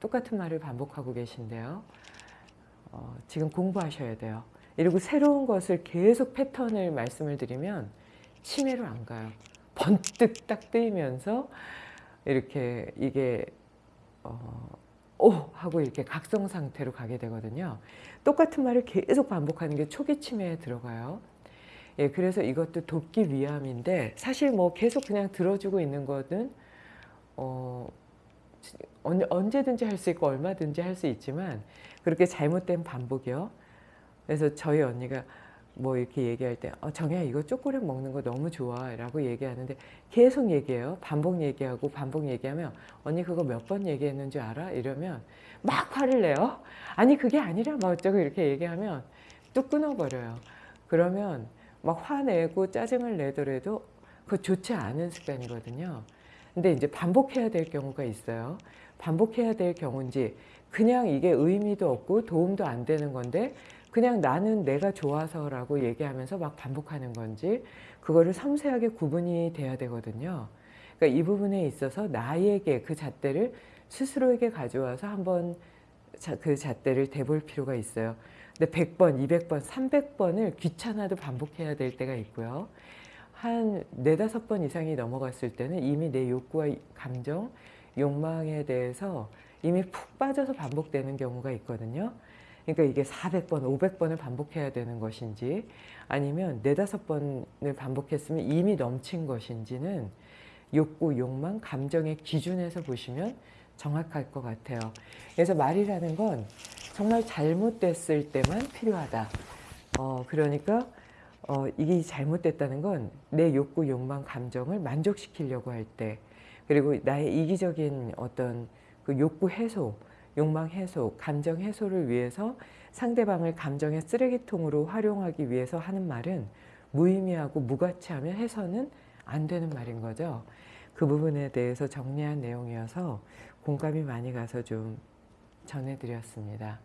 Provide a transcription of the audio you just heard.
똑같은 말을 반복하고 계신데요. 어, 지금 공부하셔야 돼요. 이러고 새로운 것을 계속 패턴을 말씀을 드리면 치매로 안 가요. 번뜩 딱 뜨이면서 이렇게 이게 어, 오 하고 이렇게 각성 상태로 가게 되거든요. 똑같은 말을 계속 반복하는 게 초기 치매에 들어가요. 예, 그래서 이것도 돕기 위함인데 사실 뭐 계속 그냥 들어주고 있는 거는 어, 언- 언제든지 할 수 있고 얼마든지 할 수 있지만 그렇게 잘못된 반복이요. 그래서 저희 언니가 뭐 이렇게 얘기할 때 어, 정혜야 이거 초콜릿 먹는 거 너무 좋아 라고 얘기하는데 계속 얘기해요. 반복 얘기하고 반복 얘기하면 언니 그거 몇 번 얘기했는 줄 알아? 이러면 막 화를 내요. 아니 그게 아니라 뭐 어쩌고 이렇게 얘기하면 뚝 끊어버려요. 그러면 막 화내고 짜증을 내더라도 그거 좋지 않은 습관이거든요. 근데 이제 반복해야 될 경우가 있어요. 반복해야 될 경우인지 그냥 이게 의미도 없고 도움도 안 되는 건데 그냥 나는 내가 좋아서라고 얘기하면서 막 반복하는 건지 그거를 섬세하게 구분이 돼야 되거든요. 그러니까 이 부분에 있어서 나에게 그 잣대를 스스로에게 가져와서 한번 자- 그 잣대를 대볼 필요가 있어요. 근데 100번, 200번, 300번을 귀찮아도 반복해야 될 때가 있고요. 한 네다섯 번 이상이 넘어갔을 때는 이미 내 욕구와 감정, 욕망에 대해서 이미 푹 빠져서 반복되는 경우가 있거든요. 그러니까 이게 400번, 500번을 반복해야 되는 것인지 아니면 네다섯 번을 반복했으면 이미 넘친 것인지는 욕구, 욕망, 감정의 기준에서 보시면 정확할 것 같아요. 그래서 말이라는 건 정말 잘못됐을 때만 필요하다. 어, 그러니까 어, 이게 잘못됐다는 건 내 욕구, 욕망, 감정을 만족시키려고 할 때, 그리고 나의 이기적인 어떤 그 욕구 해소, 욕망 해소, 감정 해소를 위해서 상대방을 감정의 쓰레기통으로 활용하기 위해서 하는 말은 무의미하고 무가치하면 해서는 안 되는 말인 거죠. 그 부분에 대해서 정리한 내용이어서 공감이 많이 가서 좀 전해드렸습니다.